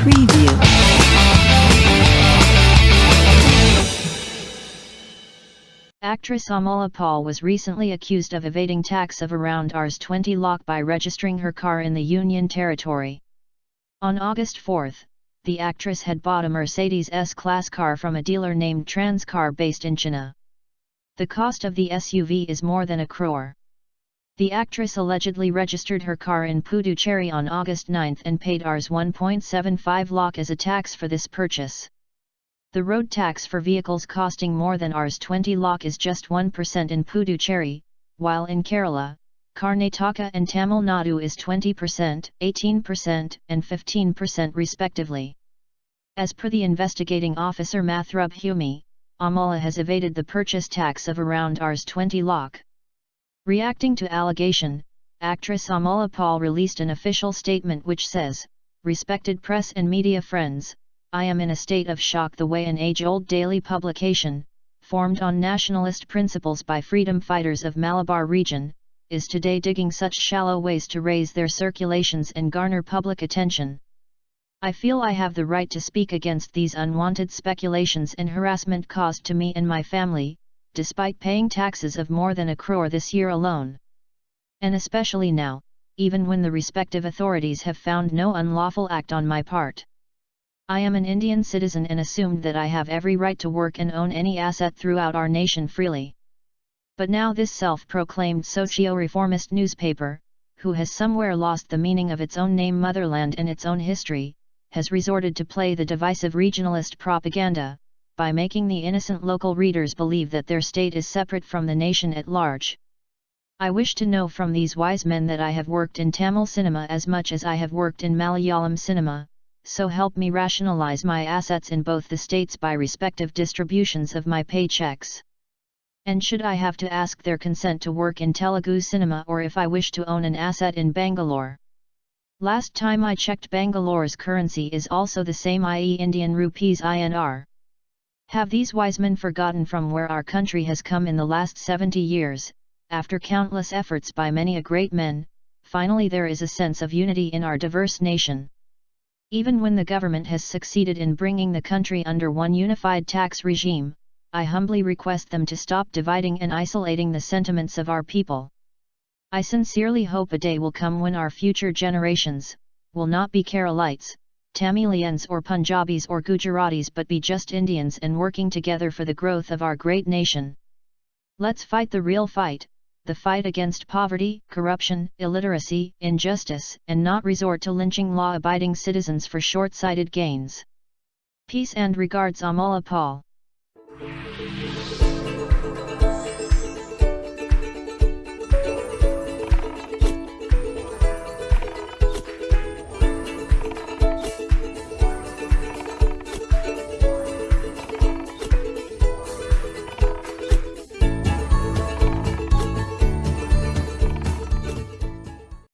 Preview. Actress Amala Paul was recently accused of evading tax of around Rs 20 lakh by registering her car in the Union Territory. On August 4, the actress had bought a Mercedes S-Class car from a dealer named Transcar based in Chennai. The cost of the SUV is more than a crore. The actress allegedly registered her car in Puducherry on August 9 and paid Rs 1.75 lakh as a tax for this purchase. The road tax for vehicles costing more than Rs 20 lakh is just 1% in Puducherry, while in Kerala, Karnataka and Tamil Nadu is 20%, 18% and 15% respectively. As per the investigating officer Mathrubhumi, Amala has evaded the purchase tax of around Rs 20 lakh. Reacting to allegation, actress Amala Paul released an official statement which says, Respected press and media friends, I am in a state of shock the way an age-old daily publication, formed on nationalist principles by freedom fighters of Malabar region, is today digging such shallow ways to raise their circulations and garner public attention. I feel I have the right to speak against these unwanted speculations and harassment caused to me and my family, despite paying taxes of more than a crore this year alone. And especially now, even when the respective authorities have found no unlawful act on my part. I am an Indian citizen and assumed that I have every right to work and own any asset throughout our nation freely. But now this self-proclaimed socio-reformist newspaper, who has somewhere lost the meaning of its own name motherland and its own history, has resorted to play the divisive regionalist propaganda, by making the innocent local readers believe that their state is separate from the nation at large. I wish to know from these wise men that I have worked in Tamil cinema as much as I have worked in Malayalam cinema, so help me rationalize my assets in both the states by respective distributions of my paychecks. And should I have to ask their consent to work in Telugu cinema or if I wish to own an asset in Bangalore? Last time I checked Bangalore's currency is also the same i.e. Indian rupees INR. Have these wise men forgotten from where our country has come in the last 70 years, after countless efforts by many a great men, finally there is a sense of unity in our diverse nation. Even when the government has succeeded in bringing the country under one unified tax regime, I humbly request them to stop dividing and isolating the sentiments of our people. I sincerely hope a day will come when our future generations, will not be Keralites, Tamilians or Punjabis or Gujaratis but be just Indians and working together for the growth of our great nation. Let's fight the real fight, the fight against poverty, corruption, illiteracy, injustice, and not resort to lynching law-abiding citizens for short-sighted gains. Peace and regards Amala Paul.